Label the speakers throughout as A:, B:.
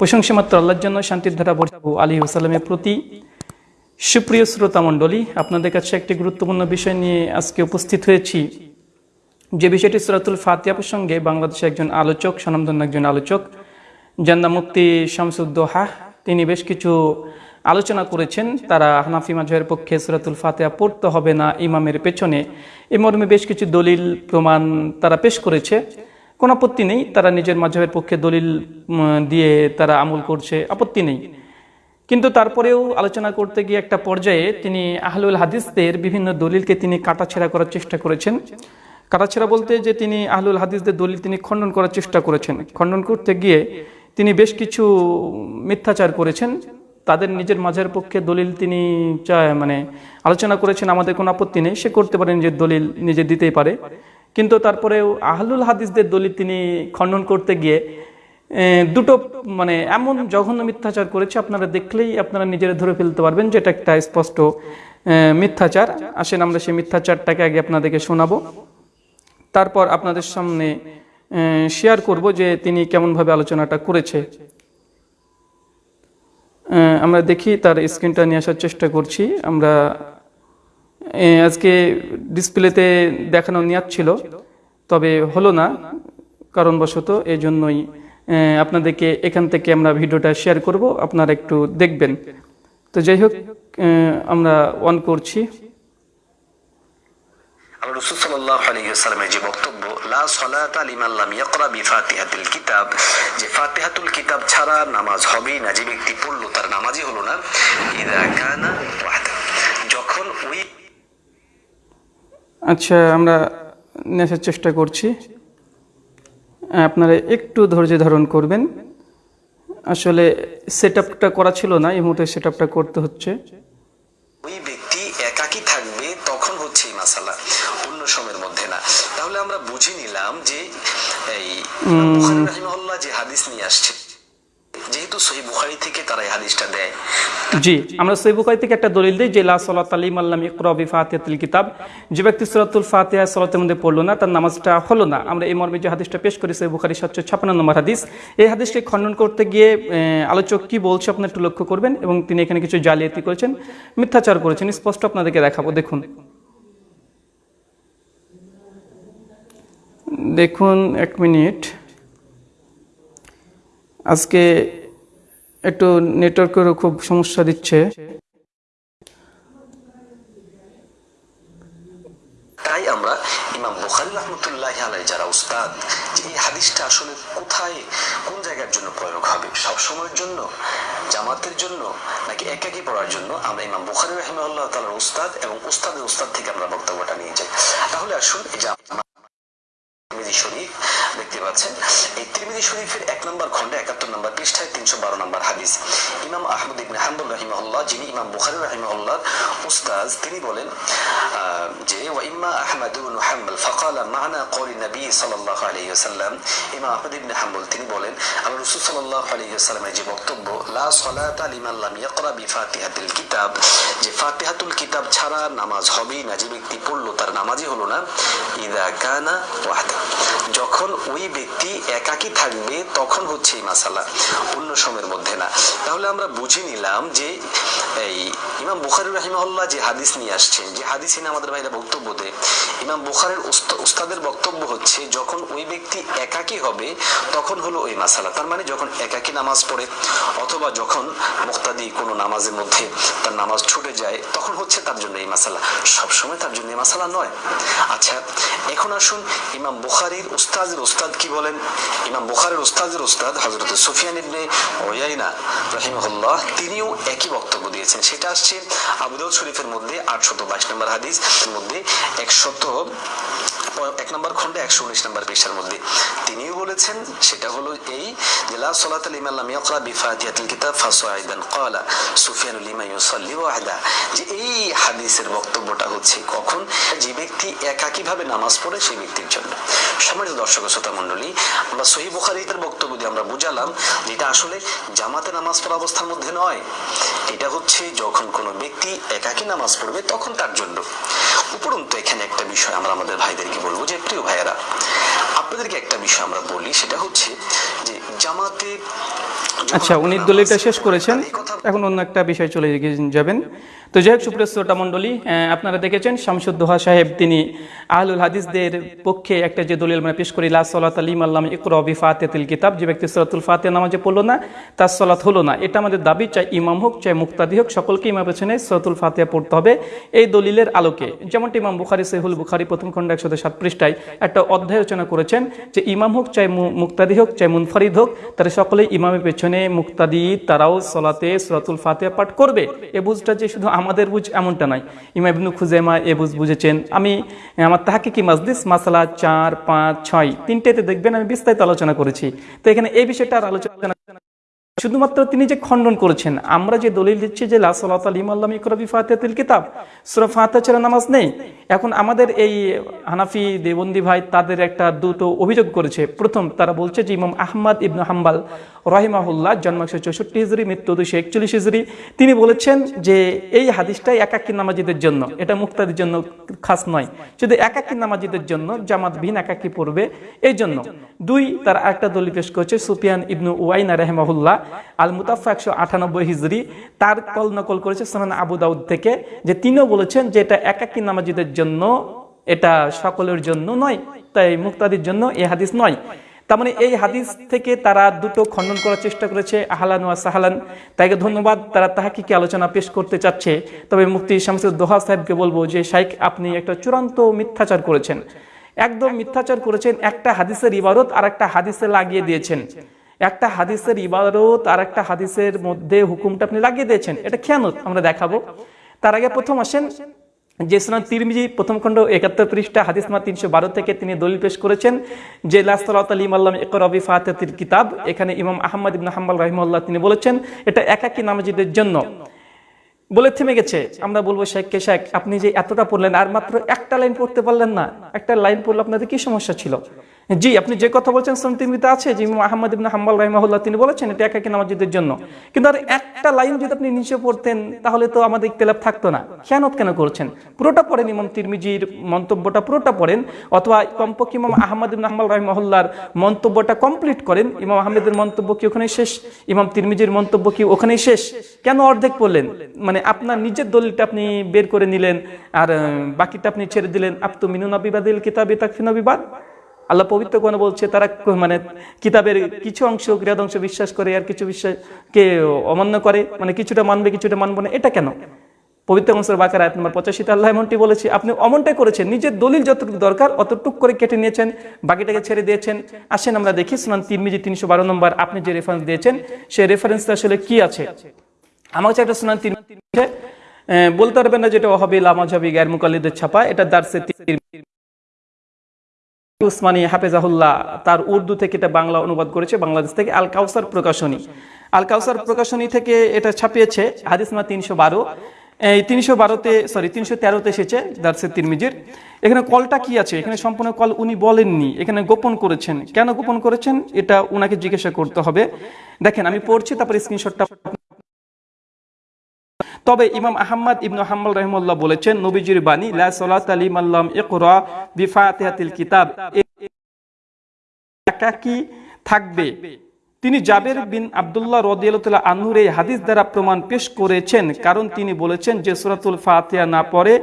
A: প্রশংসা মাত্র আল্লাহর জন্য, শান্তির ধারা বর্ষাবু আলী ওসালামের প্রতি সুপ্রিয় শ্রোতা মণ্ডলী, আপনাদের কাছে একটি গুরুত্বপূর্ণ বিষয় নিয়ে আজকে উপস্থিত হয়েছি। যে বিষয়টি সুরাতুল ফাতিয়া প্রসঙ্গে বাংলাদেশের একজন আলোচক, স্বনামধন্য একজন আলোচক যার নাম মুক্তি শামসুদ্দোহা, তিনি বেশ কিছু আলোচনা করেছেন। তারা হানাফি মাঝহের পক্ষে সুরাতুল ফাতেহা পড়তে হবে না ইমামের পেছনে। এ মর্মে বেশ কিছু দলিল, প্রমাণ তারা পেশ করেছে। কোনো আপত্তি নেই, তারা নিজের মাঝহের পক্ষে দলিল দিয়ে তারা আমল করছে, আপত্তি নেই। কিন্তু তারপরেও আলোচনা করতে গিয়ে একটা পর্যায়ে তিনি আহলুল হাদিসদের বিভিন্ন দলিলকে তিনি কাটাছেড়া করার চেষ্টা করেছেন। কাটাছেড়া বলতে যে তিনি আহলুল হাদিসদের দলিল তিনি খণ্ডন করার চেষ্টা করেছেন। খণ্ডন করতে গিয়ে তিনি বেশ কিছু মিথ্যাচার করেছেন। তাদের নিজের মাঝের পক্ষে দলিল তিনি চায় মানে আলোচনা করেছেন, আমাদের কোনো আপত্তি নেই। সে করতে পারে, নিজের দলিল নিজে দিতেই পারে। কিন্তু তারপরেও আহলুল হাদিসদের দলিল তিনি খণ্ডন করতে গিয়ে দুটো মানে এমন জঘন্য মিথ্যাচার করেছে, আপনারা দেখলেই আপনারা নিজেরা ধরে ফেলতে পারবেন যেটা একটা স্পষ্ট মিথ্যাচার। আসেন আমরা সেই মিথ্যাচারটাকে আগে আপনাদেরকে শোনাবো। তারপর আপনাদের সামনে শেয়ার করব যে তিনি কেমনভাবে আলোচনাটা করেছে। আমরা দেখি তার স্ক্রিনটা নিয়ে আসার চেষ্টা করছি। আমরা আজকে ডিসপ্লেতে দেখানো নিয়াত ছিল, তবে হলো না, কারণবশত এই জন্যই আপনাদেরকে এখান থেকে আমরা ভিডিওটা শেয়ার করব, আপনারা একটু দেখবেন। তো যাই হোক আমরা অন করছি।
B: কিতাব যে কিতাব ছাড়া নামাজ হবেই তার নামাজই হলো না। যখন ওই
A: আচ্ছা আমরা নেশার চেষ্টা করছি। আপনারা একটু ধৈর্য ধারণ করবেন। আসলে সেট করা ছিল না, এই মুহূর্তে সেট করতে হচ্ছে
B: ওই ব্যক্তি একাকী থাকবে তখন হচ্ছে এই মাসালা অন্য সময়ের মধ্যে না তাহলে আমরা বুঝে নিলাম যে এই বুখারী রাহিমাহুল্লাহ হাদিস নিয়ে আসছে। যেহেতু থেকে তারা এই হাদিসটা দেয়।
A: জি, আমরা থেকে একটা দলিল যে, লা আলিম কিতাব। যে ব্যক্তি মধ্যে পড়ল না, তার নামাজটা হলো না। আমরা এই মর্মে যে হাদিসটা পেশ করি হাদিস। এই হাদিসকে করতে গিয়ে আলোচক কি বলছে আপনার একটু লক্ষ্য করবেন এবং তিনি এখানে কিছু জালিয়াতি করেছেন, মিথ্যাচার করেছেন, স্পষ্ট আপনাদেরকে দেখাবো। দেখুন। দেখুন এক মিনিট। আজকে একটু নেটওয়ার্কেরও খুব সমস্যা দিচ্ছে।
B: তাই আমরা ইমাম বুখারি রহমতুল্লাহ আলাই যারা উস্তাদ, যে এই হাদিসটা আসলে কোথায়, কোন জায়গার জন্য প্রয়োগ হবে? সব সময়ের জন্য? জামাতের জন্য? নাকি একাকি পড়ার জন্য? আমরা ইমাম বুখারি রহমাল্লাহ তালার উস্তাদ এবং উস্তাদের উস্তাদ থেকে আমরা বক্তব্যটা নিয়ে যাই। তাহলে আসুন এই যে পাচ্ছেন। এই তিরমিজি শরীফের এক নম্বর খন্ডে একাত্তর পৃষ্ঠায় তিনশো বারো নম্বর হাদিস। ইমাম আহমদ ইবনে হাম্বুল রহিমাহুল্লাহ, যিনি ইমাম বুখারি রহিমাহুল্লাহ উস্তাজ তিনি বলেন যে আহমদ ফাকালা মানা নবী আলাইহি ওয়াসাল্লাম। ইমাম আহমদ তিনি বলেন আল্লাহ রাসূল আলাইহি ওয়াসাল্লামের যে বক্তব্য, লা সালাতা ইয়াকরা বিফাতিহাতিল কিতাব, যে ফাতিহাতুল কিতাব ছাড়া নামাজ হবেই না, যে ব্যক্তি পড়ল তার নামাজই হলো না, ইদা কানা ওয়াহদা। যখন ওই ব্যক্তি একাকী থাকবে, তখন হচ্ছে এই মাসালা। অন্য সময়ের মধ্যে না। তাহলে আমরা বুঝে নিলাম যে এই ইমাম বুখারি রাহিমাহুল্লাহ যে হাদিস নিয়ে আসছেন, যে হাদিস নিয়ে আমাদের ভাইরা বক্তব্য দেয়, ইমাম বুখারের উস্তাদের বক্তব্য হচ্ছে, যখন ওই ব্যক্তি একাকী হবে, তখন হলো ওই মাসালা। তার মানে যখন একাকী নামাজ পড়ে, অথবা যখন মুক্তাদি কোনো নামাজের মধ্যে তার নামাজ ছুটে যায়, তখন হচ্ছে তার জন্য এই মাসালা। সবসময় তার জন্য এই মাসালা নয়। আচ্ছা এখন আসুন ইমাম বুখারির উস্তাদের উস্তাদ কি বলেন? ইমাম বুখারের উস্তাদের উস্তাদ হজরত সুফিয়ান ইবনে ওয়াইনা তিনিও একই বক্তব্য দিয়েছেন। সেটা আসছে আবুদাউদ শরীফের মধ্যে আটশত বাইশ নম্বর হাদিস মধ্যে একশত এক নম্বর খন্ডে একশো উনিশ নম্বর পৃষ্ঠার মধ্যে। তিনিও বলেছেন, সেটা হলো এই যে, লা লাম ইয়াকরা কিতাব ফাসাইদান ক্বালা সুফিয়ানুল ইমা ইউসাল্লি ওয়াহদা। যে এই হাদিসের বক্তব্যটা হচ্ছে কখন? যে ব্যক্তি একাকীভাবে নামাজ পড়ে সেই ব্যক্তির জন্য। সম্মানিত দর্শক শ্রোতা মণ্ডলী, আমরা সহি বুখারীদের বক্তব্য দিয়ে আমরা বুঝালাম যে এটা আসলে জামাতে নামাজ পড়া অবস্থার মধ্যে নয়। এটা হচ্ছে যখন কোনো ব্যক্তি একাকী নামাজ পড়বে, তখন তার জন্য। উপরন্তু এখানে একটা বিষয় আমরা আমাদের ভাইদেরকে বলব যে, প্রিয় ভাইয়েরা, আপনাদেরকে একটা বিষয় আমরা বলি, সেটা হচ্ছে যে, জামাতে
A: আচ্ছা উনি দলিলটা শেষ করেছেন। এখন অন্য একটা বিষয় চলে যাবেন। তো যাই হোক, সুপ্রিয় শ্রোতা মণ্ডলী আপনারা দেখেছেন শামসুদ্দোহা সাহেব, তিনি আহলুল হাদিসদের পক্ষে একটা যে দলিল মানে পেশ করি, লা সলাত আলিম আল্লাম ইকরবি ফাতেতিল কিতাব, যে ব্যক্তি সলাতুল ফাতে নামাজে পড়ল না, তার সলাত হলো না। এটা আমাদের দাবি, চাই ইমাম হোক, চাই মুক্তাদি হোক, সকলকে ইমাম পেছনে সলাতুল ফাতিহা পড়তে হবে এই দলিলের আলোকে। যেমনটি ইমাম বুখারি সেহুল বুখারি প্রথম খণ্ড একশো সাত পৃষ্ঠায় একটা অধ্যায় রচনা করেছেন যে, ইমাম হোক, চাই মুক্তাদি হোক, চাই মুনফারিদ হোক, তারা সকলেই ইমামের পেছনে মুক্তাদি তারাও সলাতে সলাতুল ফাতে পাঠ করবে। এ বুঝটা যে শুধু আমাদের বুঝ এমনটা নাই ইমাম ইবনু খুজাইমা এ বুঝ বুঝেছেন। আমি, আমার তাহাকে কি মাজদিস মাসালা চার, পাঁচ, ছয়, তিনটেতে দেখবেন আমি বিস্তারিত আলোচনা করেছি। তো এখানে এই বিষয়টা আর আলোচনা শুধুমাত্র তিনি যে খণ্ডন করেছেন, আমরা যে দলিল দিচ্ছি যে কিতাব নামাজ নেই। এখন আমাদের এই হানাফি দেবন্দি ভাই তাদের একটা দুটো অভিযোগ করেছে। প্রথম, তারা বলছে যে ইমাম আহমদ ইবনু হাম্বাল রহিমাহুল্লাহ জন্ম একশো চৌষট্টি হিজড়ি মৃত্যু দুশো একচল্লিশ হিজড়ি তিনি বলেছেন যে এই হাদিসটাই একাকী নামাজিদের জন্য, এটা মুক্তাদের জন্য খাস নয়। শুধু একাকী নামাজিদের জন্য, জামাত ভিন একাকী পড়বে। এই জন্য দুই, তার একটা দলিল পেশ করছে, সুফিয়ান ইবনু ওয়াইনা রহমাহুল্লাহ আল মুতাফা একশো আটানব্বই হিজড়ি তার কল নকল করেছে সোনান আবু দাউদ থেকে, যে তিনিও বলেছেন যে এটা একাকী নামাজিদের জন্য, এটা সকলের জন্য নয়, তাই মুক্তাদির জন্য এই হাদিস নয়। তার মানে এই হাদিস থেকে তারা দুটো খণ্ডন করার চেষ্টা করেছে, আহলান ওয়া সাহালান। তাইকে ধন্যবাদ, তারা তাহাকে কি আলোচনা পেশ করতে চাচ্ছে। তবে মুফতি শামসুদ দোহা সাহেবকে বলব যে, শাইখ, আপনি একটা চূড়ান্ত মিথ্যাচার করেছেন। একদম মিথ্যাচার করেছেন, একটা হাদিসের ইবারত আর একটা হাদিসে লাগিয়ে দিয়েছেন। একটা হাদিসের ইবারত আর একটা হাদিসের মধ্যে হুকুমটা আপনি লাগিয়ে দিয়েছেন, এটা খেয়ানত আমরা দেখাবো। তার আগে প্রথম আসেন, যে সুনান তিরমিজি প্রথম খণ্ড একাত্তর পৃষ্ঠা, হাদিস মা তিনশো বারো থেকে তিনি দলিল পেশ করেছেন, যে লাস্তালাত আলিম আল্লাহ রবি ফাতেতির কিতাব, এখানে ইমাম আহমদ ইবন হাম্বাল রহিমুল্লাহ তিনি বলেছেন, এটা একাকী নামাজিদের জন্য। বলে থেমে গেছে, আমরা বলব, শেখ কে শেখ, আপনি যে এতটা পড়লেন, আর মাত্র একটা লাইন পড়তে পারলেন না, একটা লাইন পড়লে আপনাদের কি সমস্যা ছিল? জি, আপনি যে কথা বলছেন সন্তিমিতে আছে, যে আহমদ ইবনে হাম্বাল রাহিমাহুল্লাহ তিনি বলেছেন এটা একাকী নামাজিদের জন্য। কিন্তু আর একটা লাইন যদি আপনি নিচে পড়তেন, তাহলে তো আমাদের ইখতিলাফ থাকতো না। খেয়ানত কেন করছেন? পুরোটা পড়েন ইমাম তিরমিজির মন্তব্যটা, পুরোটা পড়েন, অথবা কমপক্ষে ইমাম আহমদ ইবনে হাম্বাল রাহিমাহুল্লাহর মন্তব্যটা কমপ্লিট করেন। ইমাম আহমেদের মন্তব্য কি ওখানেই শেষ? ইমাম তিরমিজির মন্তব্য কি ওখানেই শেষ? কেন অর্ধেক পড়লেন? মানে আপনার নিজের দলিলটা আপনি বের করে নিলেন, আর, বাকিটা আপনি ছেড়ে দিলেন। আপ তো মিনুনা বিবাদিল কিতাবে তাকফিনা বিবাদ আল্লাহ পবিত্র কোন বলছে তারা মানে কিতাবের কিছু অংশ গৃহদ অংশ বিশ্বাস করে আর কিছু বিশ্বাসকে অমান্য করে মানে কিছুটা মানবে কিছুটা মানবে না এটা কেন? পবিত্র অংশের বাকার আয়াত নম্বর পঁচাশিতে আল্লাহ এমনটি বলেছে আপনি অমনটাই করেছেন নিজের দলিল যতটুকু দরকার অতটুকু করে কেটে নিয়েছেন বাকিটাকে ছেড়ে দিয়েছেন। আসেন আমরা দেখি সুনান তিরমিজি তিনশো বারো নম্বর আপনি যে রেফারেন্স দিয়েছেন সেই রেফারেন্সটা আসলে কি আছে? আমার কাছে একটা আছে, আহ, বলতে পারবেন না যেটা ওহাবি লামাজাবি গায়ের মুকাল্লিদের ছাপা এটা দার্সে উসমানী হাফেজাহুল্লাহ তার উর্দু থেকে এটা বাংলা অনুবাদ করেছে, বাংলাদেশ থেকে আল কাউসার প্রকাশনী। আল কাউসার প্রকাশনী থেকে এটা ছাপিয়েছে হাদিসমা তিনশো বারো। এই তিনশো বারোতে সরি তিনশো তেরোতে এসেছে দার্সের তিরমিজির। এখানে কলটা কি আছে? এখানে সম্পূর্ণ কল উনি বলেননি, এখানে গোপন করেছেন। কেন গোপন করেছেন? এটা উনাকে জিজ্ঞাসা করতে হবে। দেখেন, আমি পড়ছি, তারপর স্ক্রিনশটটা তবে ইমাম আহম্মদ ইবনু হাম্মাল রহমুল্লাহ বলেছেন, নবীজির বাণী, লা সালাত আলিম আল্লাম ইকরা বিফাতিহাতিল কিতাব। একাকি থাকবে। তিনি জাবের বিন আবদুল্লাহ রদিয়াল্লাহ আনহুর এই হাদিস দ্বারা প্রমাণ পেশ করেছেন, কারণ তিনি বলেছেন যে সুরাতুল ফাতিয়া না পড়ে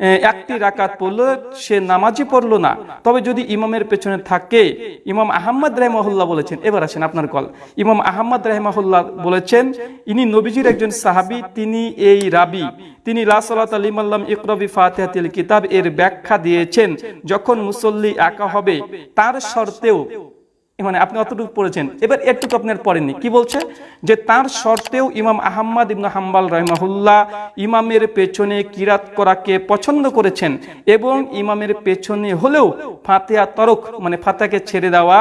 A: একটি রাকাত পড়ল, সে নামাজই পড়ল না। তবে যদি ইমামের পেছনে থাকে, ইমাম আহমদ রাহমাহুল্লাহ বলেছেন, এবার আসেন আপনার কল। ইমাম আহমদ রাহমাহুল্লাহ বলেছেন, ইনি নবীজির একজন সাহাবি, তিনি এই রাবি। তিনি লা সালাত আলিমাল্লাম ইকরবি ফাতিহাতিল কিতাব এর ব্যাখ্যা দিয়েছেন, যখন মুসল্লি একা হবে, তার শর্তেও মানে আপনি অতটুকু পড়েছেন। এবার একটুকু আপনার পড়েননি। কি বলছে? যে তার শর্তেও ইমাম আহম্মদ ইবনু হাম্বাল রহমাহুল্লাহ ইমামের পেছনে কিরাত করাকে পছন্দ করেছেন এবং ইমামের পেছনে হলেও ফাতেহা তরক মানে ফাতাকে ছেড়ে দেওয়া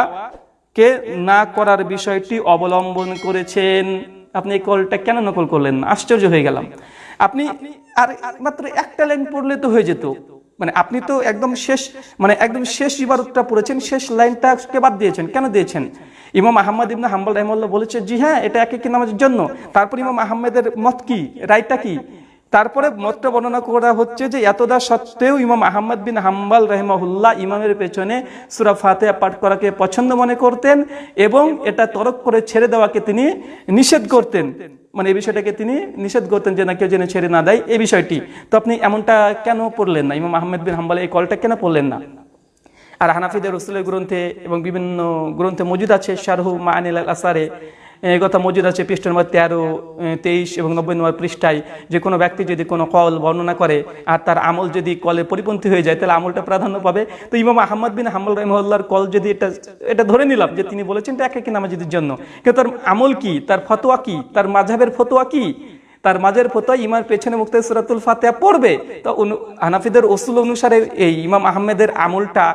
A: কে না করার বিষয়টি অবলম্বন করেছেন। আপনি এই কলটা কেন নকল করলেন? আশ্চর্য হয়ে গেলাম। আপনি আর মাত্র একটা লাইন পড়লে তো হয়ে যেত। মানে আপনি তো একদম শেষ মানে একদম শেষ ইবাদতটা পড়েছেন, শেষ লাইনটাকে বাদ দিয়েছেন। কেন দিয়েছেন? ইমাম আহমদ ইবনে হাম্বল রহমাল্লাহ বলেছে, জি হ্যাঁ এটা একই কি নামাজের জন্য। তারপর ইমাম আহমেদের মত কি? রায়টা কি? তারপরে মতটা বর্ণনা করা হচ্ছে যে এতদা সত্ত্বেও ইমাম আহমদ বিন হাম্বাল রহমাহুল্লাহ ইমামের পেছনে সুরা ফাতেহা পাঠ করাকে পছন্দ মনে করতেন এবং এটা তরক করে ছেড়ে দেওয়াকে তিনি নিষেধ করতেন। মানে এই বিষয়টাকে তিনি নিষেধ করতেন যে না, কেউ যেন ছেড়ে না দেয় এই বিষয়টি। তো আপনি এমনটা কেন পড়লেন না? ইমাম আহমেদ বিন হাম্বাল এই কলটা কেন পড়লেন না? আর হানাফিদের রসুলের গ্রন্থে এবং বিভিন্ন গ্রন্থে মজুদ আছে শারহু মানিল আল আসারে কথা মজুদ আছে পৃষ্ঠ নম্বর তেরো তেইশ এবং নব্বই নম্বর পৃষ্ঠায়। যে কোনো ব্যক্তি যদি কোনো কল বর্ণনা করে আর তার আমল যদি কলে পরিপন্থী হয়ে যায়, তাহলে আমলটা প্রাধান্য পাবে। তো ইমাম আহমদ বিন হাম্মল রহমল্লার কল যদি এটা এটা ধরে নিলাম যে তিনি বলেছেন এটা এক একই নামাজিদের জন্য। কিন্তু তার আমল কি? তার ফতোয়া কি? তার মাঝাবের ফতোয়া কি? তার মাঝের ফতোয়া ইমার পেছনে মুক্ত সুরাতুল ফাতেহা পড়বে। তো হানাফিদের ওসুল অনুসারে এই ইমাম আহমেদের আমলটা,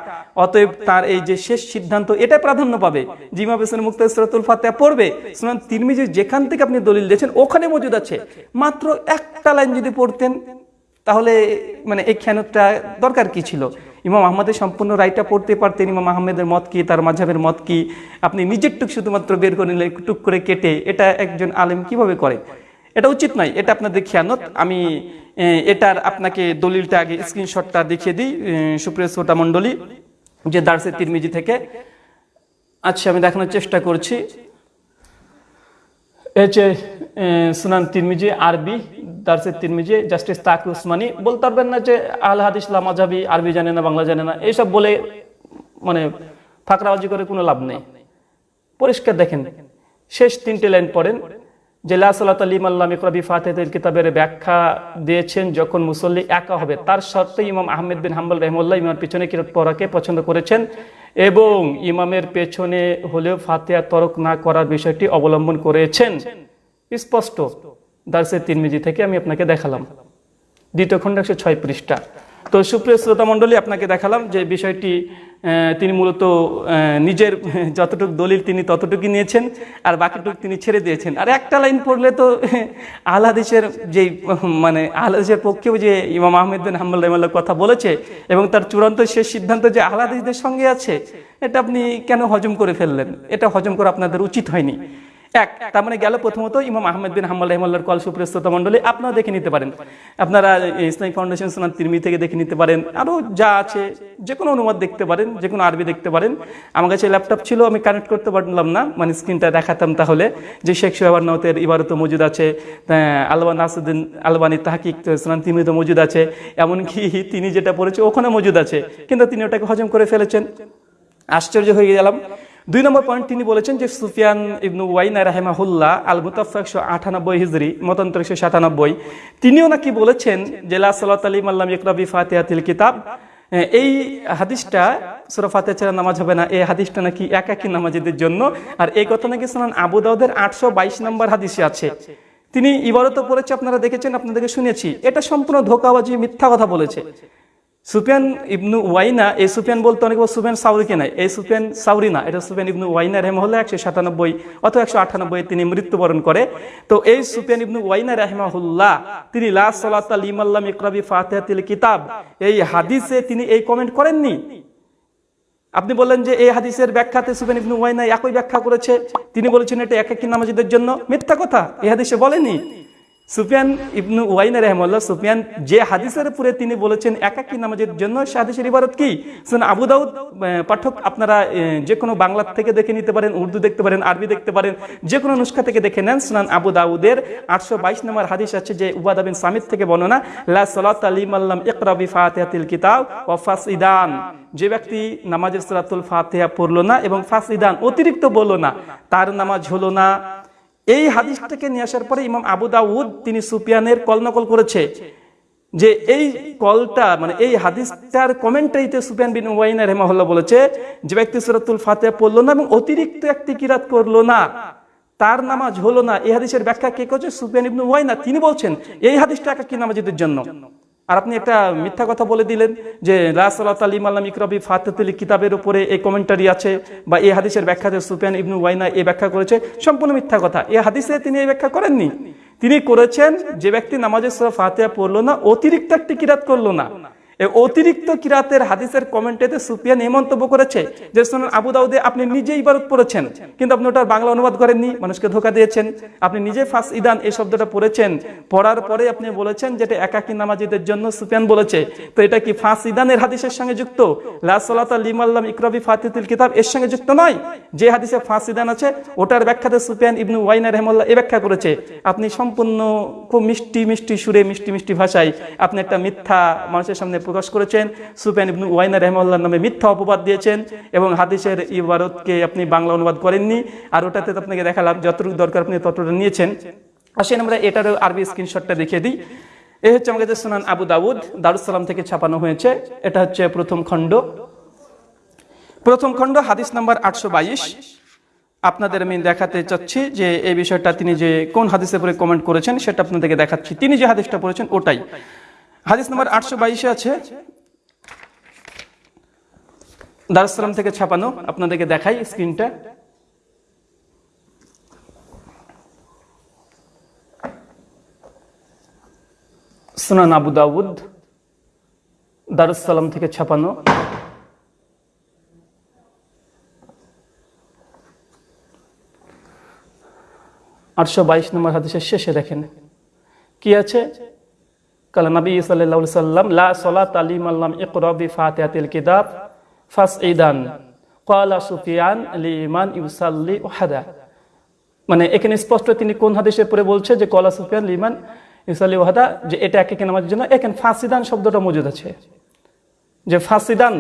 A: অতএব তার এই যে শেষ সিদ্ধান্ত, এটা প্রাধান্য পাবে যে ইমাম পেছনে মুক্ত সুরাতুল ফাতেহা পড়বে। সুনান তিরমিজি যেখান থেকে আপনি দলিল দিয়েছেন, ওখানে মজুদ আছে। মাত্র একটা লাইন যদি পড়তেন, তাহলে মানে এই খেয়ানতটা দরকার কি ছিল? ইমাম আহমদের সম্পূর্ণ রায়টা পড়তে পারতেন, ইমাম আহমেদের মত কি, তার মাঝাবের মত কি? আপনি নিজের টুক শুধুমাত্র বের করে নিলে টুক করে কেটে, এটা একজন আলেম কীভাবে করে? এটা উচিত নয়, এটা আপনাদের খেয়ানত। আমি এটার আপনাকে দলিলটা আগে স্ক্রিনশটটা দেখিয়ে দিই সুপ্রিয় শ্রোতা মণ্ডলী, যে দার্সের তিরমিজি থেকে। আচ্ছা আমি দেখানোর চেষ্টা করছি। এই যে সুনান তিরমিজি, আরবি, দার্সের তিরমিজি, জাস্টিস তাকি উসমানি, বলতে পারবেন না যে আল হাদিস লামাজাবি আরবি জানে না, বাংলা জানে না, এইসব বলে মানে ফাঁকরাবাজি করে কোনো লাভ নেই। পরিষ্কার দেখেন, শেষ তিনটে লাইন পড়েন যে লা সালাত আলিম আল্লাহ ইকরাবি ফাতেহের কিতাবের ব্যাখ্যা দিয়েছেন যখন মুসল্লি একা হবে, তার শর্তে ইমাম আহমেদ বিন হাম্বল রহমুল্লাহ ইমামের পিছনে কিরত পড়াকে পছন্দ করেছেন এবং ইমামের পেছনে হলেও ফাতেহা তরক না করার বিষয়টি অবলম্বন করেছেন। স্পষ্ট। দার্সের তিরমিজি থেকে আমি আপনাকে দেখালাম। দ্বিতীয় খণ্ড একশো ছয় পৃষ্ঠা। তো সুপ্রিয় শ্রোতা মণ্ডলী, আপনাকে দেখালাম যে বিষয়টি তিনি মূলত নিজের, যতটুকু দলিল তিনি ততটুকু নিয়েছেন, আর বাকিটুকু তিনি ছেড়ে দিয়েছেন। আর একটা লাইন পড়লে তো, আহলাদেশের যে মানে আহলাদেশের পক্ষেও যে ইমাম আহমেদ বিন রহমাল্লাহ কথা বলেছে, এবং তার চূড়ান্ত শেষ সিদ্ধান্ত যে আহলাদেশদের সঙ্গে আছে, এটা আপনি কেন হজম করে ফেললেন? এটা হজম করা আপনাদের উচিত হয়নি। এক, তার মানে গেল প্রথমত ইমাম আহমেদ বিন হাম্মাল রহমাল্লার কল সুপ্রস্তুত মন্ডলী আপনারা দেখে নিতে পারেন। আপনারা ইসলামিক ফাউন্ডেশন সোনার তিরমি থেকে দেখে নিতে পারেন। আরও যা আছে যে কোনো অনুবাদ দেখতে পারেন যে কোনো আরবি দেখতে পারেন। আমার কাছে ল্যাপটপ ছিল, আমি কানেক্ট করতে পারলাম না মানে স্ক্রিনটা দেখাতাম তাহলে। যে শেখ সোহাবার নতের ইবারত মজুদ আছে আলবা নাসুদ্দিন আলবানি তাহাকিক সোনান তিরমিতে মজুদ আছে, এমনকি তিনি যেটা পড়েছে, ওখানে মজুদ আছে। কিন্তু তিনি ওটাকে হজম করে ফেলেছেন। আশ্চর্য হয়ে গেলাম। দুই নম্বর পয়েন্ট তিনি বলেছেন যে সুফিয়ান ইবনু ওয়াইনা রাহেমাহুল্লাহ আল মুতাফা একশো আটানব্বই হিজরি, মতান্তর একশো সাতানব্বই। তিনিও নাকি বলেছেন যে, লা সালাত আলী মাল্লাম ইকরাবি ফাতিহাতিল কিতাব। এই হাদিসটা সুরা ফাতে ছাড়া নামাজ হবে না। এই হাদিসটা নাকি একাকি নামাজিদের জন্য। আর এই কথা নাকি শোনান আবু দাউদের আটশো বাইশ নম্বর হাদিসে আছে। তিনি ইবারত পড়েছে, আপনারা দেখেছেন, আপনাদেরকে শুনেছি। এটা সম্পূর্ণ ধোকাবাজি, মিথ্যা কথা বলেছে। সুফিয়ান ইবনু ওয়াইনা, এই সুফিয়ান বলতে অনেক সুফিয়ান সাউরিকে নাই? এই সুফিয়ান সাউরি না, এটা সুফিয়ান ইবনু ওয়াইনা রেহমহল্লা একশো সাতানব্বই অথবা একশো আটানব্বই তিনি মৃত্যুবরণ করে। তো এই সুফিয়ান ইবনু ওয়াইনা রাহমাহুল্লাহ, তিনি লা সালাত লিমাল্লাম ইকরাবি ফাতিহাতিল কিতাব, এই হাদিসে তিনি এই কমেন্ট করেননি। আপনি বললেন যে এই হাদিসের ব্যাখ্যাতে সুফিয়ান ইবনু ওয়াইনা একই ব্যাখ্যা করেছে, তিনি বলেছেন এটা এক একাকি নামাজিদের জন্য মিথ্যা কথা, এই হাদিসে বলেনি। সুফিয়ান ইবনু ওয়াইনা রহমাল্লাহ সুফিয়ান যে হাদিসের উপরে তিনি বলেছেন, একাকি নামাজের জন্য সে হাদিসের কি? শুন আবু দাউদ পাঠক, আপনারা যে কোনো বাংলা থেকে দেখে নিতে পারেন, উর্দু দেখতে পারেন, আরবি দেখতে পারেন, যে কোনো নুস্খা থেকে দেখে নেন, সুনান আবু দাউদের আটশো বাইশ নম্বর হাদিস আছে যে উবাদা বিন সামিদ থেকে বর্ণনা, লা সালাত আলিম আল্লাম ইকরাবি ফাতিহাতিল কিতাব ওয়া ফাসিদান যে ব্যক্তি নামাজের সুরাতুল ফাতিহা পড়ল না এবং ফাসিদান অতিরিক্ত বলল না, তার নামাজ হলো না। এই হাদিসটাকে নিয়ে আসার পরে ইমাম আবু দাউদ তিনি সুপিয়ানের কল নকল করেছে যে এই কলটা মানে এই হাদিসটার কমেন্টারিতে সুপিয়ান বিন ওয়াইনা রহমাহুল্লাহ বলেছে, যে ব্যক্তি সুরাতুল ফাতেহা পড়ল না এবং অতিরিক্ত একটি কিরাত করল না, তার নামাজ হলো না। এই হাদিসের ব্যাখ্যা কে করছে? সুপিয়ান ইবনু ওয়াইনা তিনি বলছেন, এই হাদিসটা একাকি নামাজিদের জন্য। আর আপনি একটা মিথ্যা কথা বলে দিলেন যে রাসলাত আলিম আল্লাহ ইকরবি ফাতেতুল কিতাবের উপরে এই কমেন্টারি আছে বা এই হাদিসের ব্যাখ্যাতে সুফিয়ান ইবনু ওয়াইনা এই ব্যাখ্যা করেছে, সম্পূর্ণ মিথ্যা কথা। এই হাদিসে তিনি এই ব্যাখ্যা করেননি। তিনি করেছেন, যে ব্যক্তি নামাজের সুরা ফাতে পড়ল না, অতিরিক্ত একটি কিরাত করল না। অতিরিক্ত কিরাতের হাদিসের কমেন্টেতে সুফিয়ান এই মন্তব্য করেছে যে শুনুন আবু দাউদে আপনি নিজে ইবারত পড়েছেন, কিন্তু আপনি ওটার বাংলা অনুবাদ করেননি, মানুষকে ধোকা দিয়েছেন। আপনি নিজে ফাঁস ইদান এই শব্দটা পড়েছেন। পড়ার পরে আপনি বলেছেন যেটা একাকি নামাজিদের জন্য সুফিয়ান বলেছে। তো এটা কি ফাঁস ইদানের হাদিসের সঙ্গে যুক্ত? লাসলাতা লিমাল্লাম ইকরবি ফাতিতুল কিতাব এর সঙ্গে যুক্ত নয়। যে হাদিসে ফাঁস ইদান আছে, ওটার ব্যাখ্যাতে সুফিয়ান ইবনু ওয়াইনা রহমল্লা এ ব্যাখ্যা করেছে। আপনি সম্পূর্ণ খুব মিষ্টি মিষ্টি সুরে মিষ্টি মিষ্টি ভাষায় আপনি একটা মিথ্যা মানুষের সামনে প্রকাশ করেছেন। সুফিয়ান ইবনু ওয়াইনা রহমাল্লার নামে মিথ্যা অপবাদ দিয়েছেন এবং হাদিসের ইবারতকে আপনি বাংলা অনুবাদ করেননি। আর ওটাতে আপনাকে দেখালাম যতটুকু দরকার আপনি ততটা নিয়েছেন। আসেন আমরা এটারও আরবি স্ক্রিনশটটা দেখিয়ে দিই। এ হচ্ছে আমাকে সুনান আবু দাউদ দারুসালাম থেকে ছাপানো হয়েছে। এটা হচ্ছে প্রথম খণ্ড। প্রথম খণ্ড, হাদিস নাম্বার আটশো বাইশ। আপনাদের আমি দেখাতে চাচ্ছি যে এই বিষয়টা তিনি যে কোন হাদিসের উপরে কমেন্ট করেছেন, সেটা আপনাদেরকে দেখাচ্ছি। তিনি যে হাদিসটা পড়েছেন, ওটাই। হাদিস নাম্বার আটশো বাইশে আছে। দারুসালাম থেকে ছাপানো। আপনাদেরকে দেখাই স্ক্রিনটা। সুনান আবু দাউদ দারুসালাম থেকে ছাপানো। আটশো বাইশ নম্বর হাদিসের শেষে দেখেন। কি আছে? কালা নবী সাল্লাল্লাহু সাল্লাম লা সালাত আলিম আল্লাম ইকরা বি ফাতিহাতিল কিতাব ফাসইদান ক্বালা সুফিয়ান লিমান ইউসাল্লি ওয়াহাদা মানে এখানে স্পষ্ট তিনি কোন হাদিসে পরে বলছে যে কলা সুফিয়ান লিমান ইউসাল্লি ওয়াহাদা যে এটা একে নামাজের জন্য। এখানে ফাসিদান শব্দটা মজুদ আছে। যে ফাসিদান,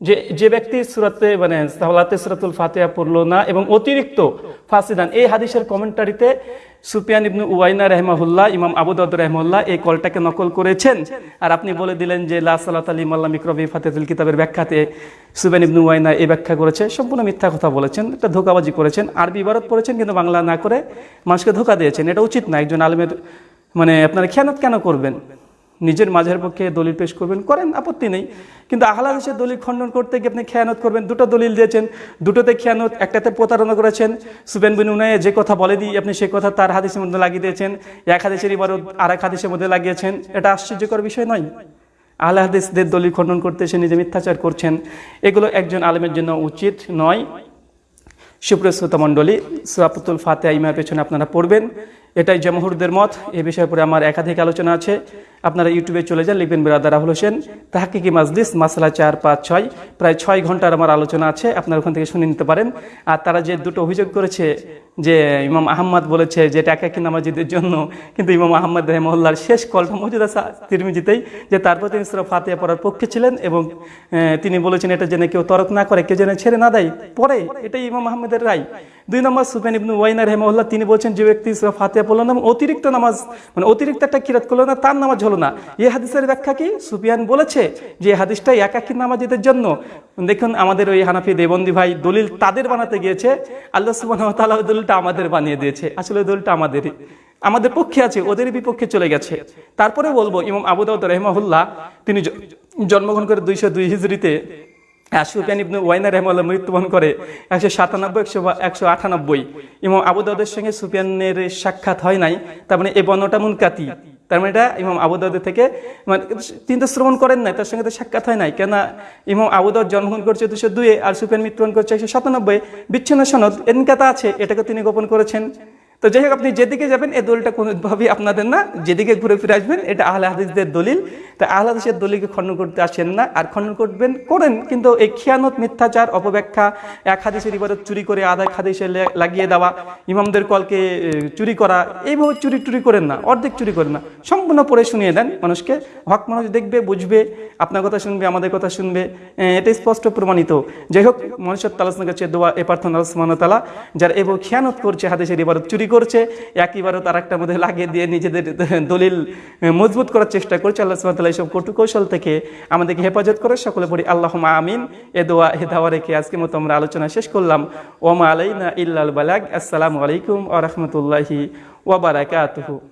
A: যে যে ব্যক্তি সুরাতে মানে সালাতে সুরাতুল ফাতিহা পড়ল না এবং অতিরিক্ত ফাসিদান, এই হাদিসের কমেন্টারিতে সুফিয়ান ইবনু উয়াইনা রহমাহুল্লাহ, ইমাম আবু রহমুল্লাহ এই কলটাকে নকল করেছেন। আর আপনি বলে দিলেন যে, লা সালাত আলী মাল্লা মিক্রবি ফাতেদুল কিতাবের ব্যাখ্যাতে সুপিয়ান ইবনু ওয়াইনা এই ব্যাখ্যা করেছে। সম্পূর্ণ মিথ্যা কথা বলেছেন, একটা ধোকাবাজি করেছেন, আরবি ইবারত পড়েছেন, কিন্তু বাংলা না করে মানুষকে ধোকা দিয়েছেন। এটা উচিত না, একজন আলমের মানে আপনারা খেয়ানত কেন করবেন? নিজের মাঝের পক্ষে দলিল পেশ করবেন, করেন, আপত্তি নেই। কিন্তু আহলা দেশের দলিল খণ্ডন করতে গিয়ে আপনি খেয়ানত করবেন। দুটো দলিল দিয়েছেন, দুটোতে খেয়ানত, একটাতে প্রতারণা করেছেন। সুবেন বিন উনায় যে কথা বলে দিই আপনি সেই কথা তার হাদিসের মধ্যে লাগিয়ে দিয়েছেন। এক হাদিসের ইবারত আর এক হাদিসের মধ্যে লাগিয়েছেন। এটা আশ্চর্যকর বিষয় নয়। আহলে হাদিসদের দলিল খণ্ডন করতে এসে নিজে মিথ্যাচার করছেন। এগুলো একজন আলেমের জন্য উচিত নয়। সুপ্রিয় শ্রোতা মণ্ডলী সুরাপুতুল ফাতে ইমার পেছনে আপনারা পড়বেন। এটাই জমহুরদের মত। এ বিষয়ের পরে আমার একাধিক আলোচনা আছে। আপনারা ইউটিউবে চলে যান লিখবেন বিরাদার রাহুল হোসেন। তাহাকিকি মাজলিস, মাসলা চার, পাঁচ, ছয়। প্রায় ছয় ঘণ্টার আমার আলোচনা আছে। আপনারা ওখান থেকে শুনে নিতে পারেন। আর তারা যে দুটো অভিযোগ করেছে যে ইমাম আহম্মদ বলেছে যে এটা একাকি নামাজিদের জন্য, কিন্তু ইমাম আহম্মদ রহমল্লার শেষ কলটা মজুদ আছে তিরমিজিতেই, যে তারপর তিনি সুরা ফাতিয়া পড়ার পক্ষে ছিলেন এবং তিনি বলেছেন এটা যেন কেউ তরক না করে, কেউ যেন ছেড়ে না দেয়। পরে এটাই ইমাম আহমেদের রায়। দুই নম্বর সুফেন ইবনু ওয়াইনা রহমল্লাহ তিনি বলছেন, যে ব্যক্তি ফাতিয়া পড়ল না, অতিরিক্ত নামাজ মানে অতিরিক্ত একটা কিরাত করল না, তার নামাজ হলো না। এই হাদিসের ব্যাখ্যা কি? সুফিয়ান বলেছে যে হাদিসটা একাকি নামাজিদের জন্য। দেখুন, আমাদের ওই হানাফি দেবন্দি ভাই দলিল তাদের বানাতে গিয়েছে, আল্লাহ সুবাহ তাআলা দলিলটা আমাদের বানিয়ে দিয়েছে। আসলে দলিলটা আমাদেরই আমাদের পক্ষে আছে, ওদের বিপক্ষে চলে গেছে। তারপরে বলব, ইমাম আবু দাউদ রহমাহুল্লাহ, তিনি জন্মগ্রহণ করে দুইশো দুই হিজড়িতে সুফিয়ান ইবনু ওয়াইনা রহমাল্লাহ মৃত্যুবরণ করে একশো সাতানব্বই, একশো একশো আটানব্বই। ইমাম আবু দাউদের সঙ্গে সুফিয়ানের সাক্ষাৎ হয় নাই, তার মানে এই বর্ণটা মুনকাতি। তার মানে এটা ইমাম আবু থেকে মানে তিনি তো শ্রবণ করেন নাই, তার সঙ্গে তো সাক্ষাৎ হয় নাই কেন ইমাম আবুদাউদ জন্মগ্রহণ করছে দুশো দুয়ে আর সুফিয়ান মৃত্যুবরণ করছে একশো সাতানব্বই। বিচ্ছিন্ন সনদ, এনকাতা আছে, এটাকে তিনি গোপন করেছেন। তো যাই হোক, আপনি যেদিকে যাবেন, এই দলিলটা কোনোভাবেই আপনাদের না, যেদিকে ঘুরে ফিরে আসবেন, এটা আহলে হাদিসদের দলিল। তা আহলে হাদিসের দলিলকে খণ্ডন করতে আসেন না আর খণ্ডন করবেন, করেন। কিন্তু এই খিয়ানত, মিথ্যাচার, অপব্যাখ্যা, এক হাদিসের ইবাদত চুরি করে, আধা এক হাদিসে লাগিয়ে দেওয়া, ইমামদের কলকে চুরি করা, এইভাবে চুরি টুরি করেন না, অর্ধেক চুরি করেন না। সম্পূর্ণ পড়ে শুনিয়ে দেন মানুষকে। হক মানুষ দেখবে, বুঝবে, আপনার কথা শুনবে, আমাদের কথা শুনবে। এটা স্পষ্ট প্রমাণিত। যাই হোক মনুষ্যর তালাসনের কাছে দোয়া, এ প্রার্থনা আল্লাহ তালা যারা এবং খেয়ানত করছে, হাদিসের ইবাদত চুরি করছে এক ইবারত আর একটা মধ্যে লাগিয়ে দিয়ে নিজেদের দলিল মজবুত করার চেষ্টা করছে আল্লাহ তাআলা এইসব কটু কৌশল থেকে আমাদেরকে হেফাজত করে, সকলে পড়ি আল্লাহ আমিন। এ দোয়া হে দাওয়া রেখে আজকে মতো আমরা আলোচনা শেষ করলাম। ওমা আলাইনা ইল্লাল বালাগ। আসসালামু আলাইকুম আ রহমতুল্লাহি ওয়া বারাকাতুহু।